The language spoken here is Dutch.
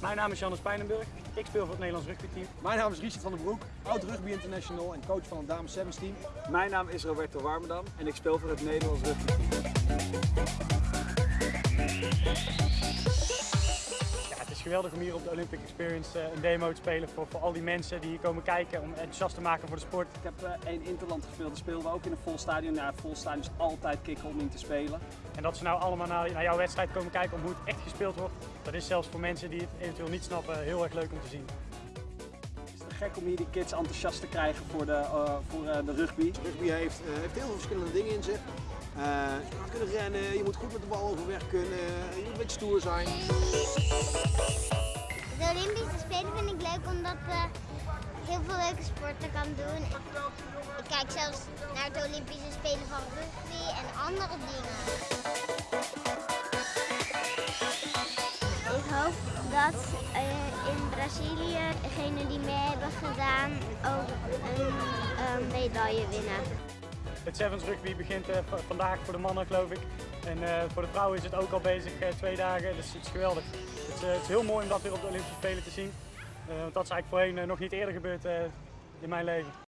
Mijn naam is Jannes Pijnenburg. Ik speel voor het Nederlands rugbyteam. Mijn naam is Richard van den Broek, oud rugby international en coach van het dames 17 team. Mijn naam is Roberto Warmerdam en ik speel voor het Nederlands rugbyteam. Geweldig om hier op de Olympic Experience eh, een demo te spelen voor, voor al die mensen die hier komen kijken om enthousiast te maken voor de sport. Ik heb eh, één interland gespeeld, daar speelden we ook in een vol stadion. Ja, vol stadion is altijd kicken om in te spelen. En dat ze nou allemaal naar, naar jouw wedstrijd komen kijken om hoe het echt gespeeld wordt, dat is zelfs voor mensen die het eventueel niet snappen heel erg leuk om te zien. Het is te gek om hier die kids enthousiast te krijgen voor de, eh, voor, eh, de rugby. Rugby heeft, eh, heeft heel veel verschillende dingen in zich. Eh, je moet kunnen rennen, je moet goed met de bal overweg kunnen, je moet een beetje stoer zijn. De Olympische Spelen vind ik leuk omdat je heel veel leuke sporten kan doen. Ik kijk zelfs naar de Olympische Spelen van rugby en andere dingen. Ik hoop dat in Brazilië degenen die mee hebben gedaan ook een medaille winnen. Het Sevens rugby begint eh, vandaag voor de mannen geloof ik. En eh, voor de vrouwen is het ook al bezig, eh, twee dagen. Dus het is geweldig. Het is, het is heel mooi om dat weer op de Olympische Spelen te zien. Want dat is eigenlijk voorheen nog niet eerder gebeurd in mijn leven.